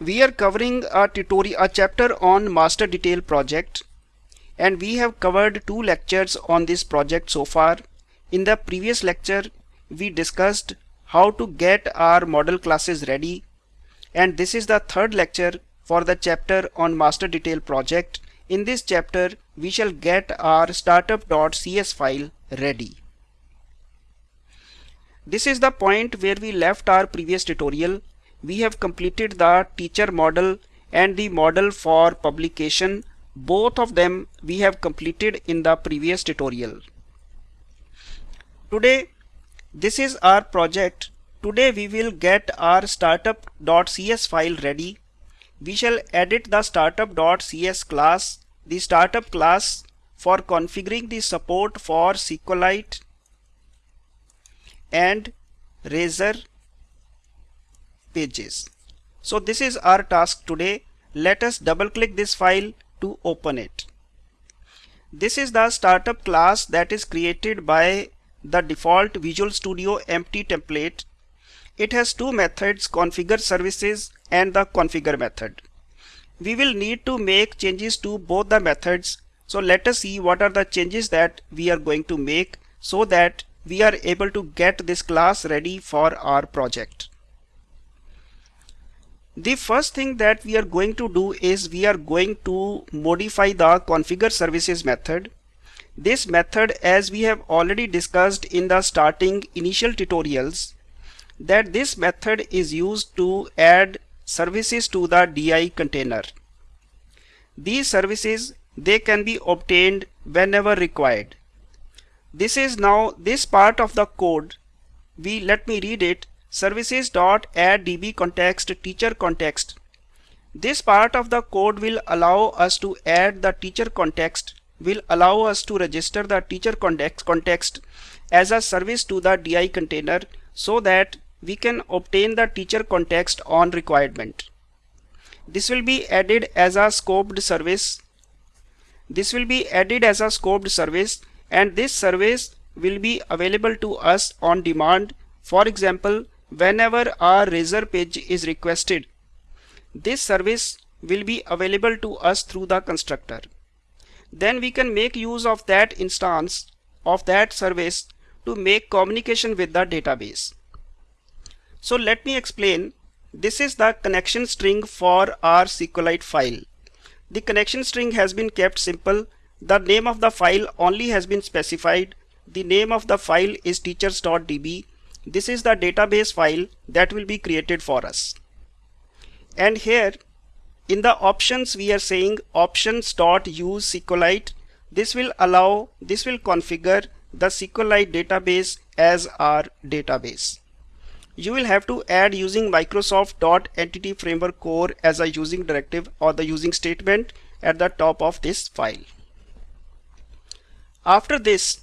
we are covering a tutorial a chapter on master detail project and we have covered two lectures on this project so far. In the previous lecture we discussed how to get our model classes ready and this is the third lecture for the chapter on master detail project. In this chapter we shall get our startup.cs file ready. This is the point where we left our previous tutorial we have completed the teacher model and the model for publication. Both of them we have completed in the previous tutorial. Today this is our project. Today we will get our startup.cs file ready. We shall edit the startup.cs class the startup class for configuring the support for SQLite and Razor pages. So this is our task today. Let us double click this file to open it. This is the startup class that is created by the default Visual Studio empty template. It has two methods configure services and the configure method. We will need to make changes to both the methods. So let us see what are the changes that we are going to make so that we are able to get this class ready for our project. The first thing that we are going to do is we are going to modify the configure services method. This method as we have already discussed in the starting initial tutorials that this method is used to add services to the DI container. These services they can be obtained whenever required. This is now this part of the code we let me read it services dot add db context teacher context. This part of the code will allow us to add the teacher context will allow us to register the teacher context context as a service to the di container so that we can obtain the teacher context on requirement. This will be added as a scoped service. This will be added as a scoped service and this service will be available to us on demand. For example whenever our razor page is requested this service will be available to us through the constructor. Then we can make use of that instance of that service to make communication with the database. So let me explain. This is the connection string for our SQLite file. The connection string has been kept simple. The name of the file only has been specified. The name of the file is teachers.db this is the database file that will be created for us. And here in the options we are saying options.use SQLite. This will allow, this will configure the SQLite database as our database. You will have to add using Microsoft Entity Framework Core as a using directive or the using statement at the top of this file. After this,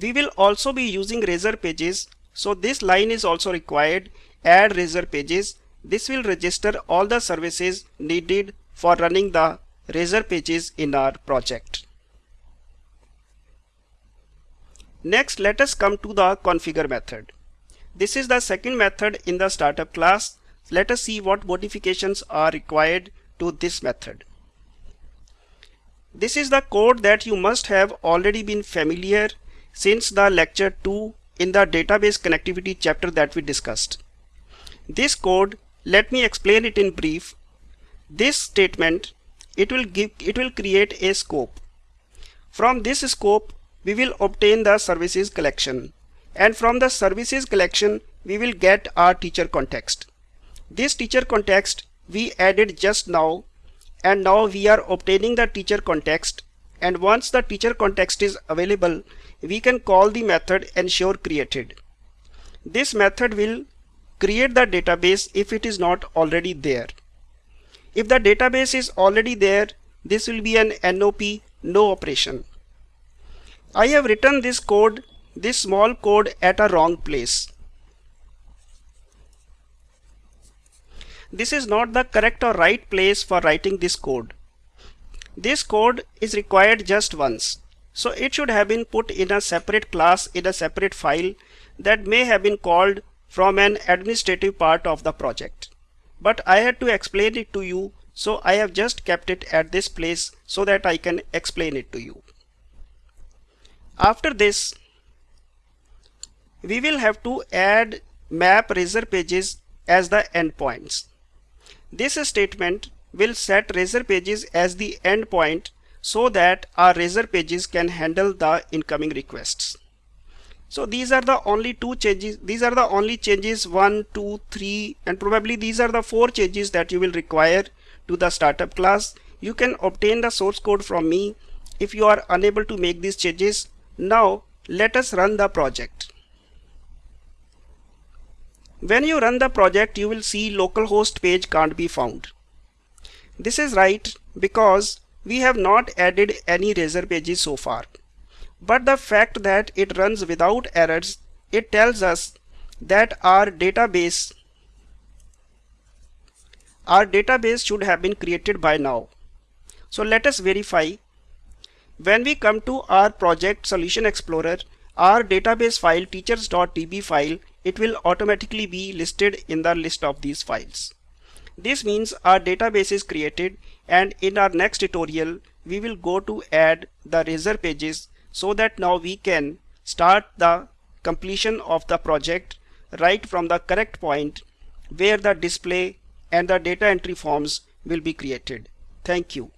we will also be using razor pages. So this line is also required. Add razor pages. This will register all the services needed for running the razor pages in our project. Next let us come to the configure method. This is the second method in the startup class. Let us see what modifications are required to this method. This is the code that you must have already been familiar since the lecture 2 in the database connectivity chapter that we discussed. This code, let me explain it in brief. This statement, it will give, it will create a scope. From this scope, we will obtain the services collection. And from the services collection, we will get our teacher context. This teacher context we added just now and now we are obtaining the teacher context and once the teacher context is available we can call the method ensure created. This method will create the database if it is not already there. If the database is already there, this will be an NOP no operation. I have written this code, this small code at a wrong place. This is not the correct or right place for writing this code. This code is required just once. So it should have been put in a separate class in a separate file that may have been called from an administrative part of the project. but I had to explain it to you so I have just kept it at this place so that I can explain it to you. After this we will have to add map razor pages as the endpoints. This statement will set razor pages as the endpoint so that our razor pages can handle the incoming requests. So these are the only two changes. These are the only changes one, two, three, and probably these are the four changes that you will require to the startup class. You can obtain the source code from me if you are unable to make these changes. Now let us run the project. When you run the project, you will see localhost page can't be found. This is right because we have not added any razor pages so far. But the fact that it runs without errors, it tells us that our database our database should have been created by now. So let us verify. When we come to our project solution explorer, our database file teachers.db file, it will automatically be listed in the list of these files. This means our database is created and in our next tutorial we will go to add the razor pages so that now we can start the completion of the project right from the correct point where the display and the data entry forms will be created. Thank you.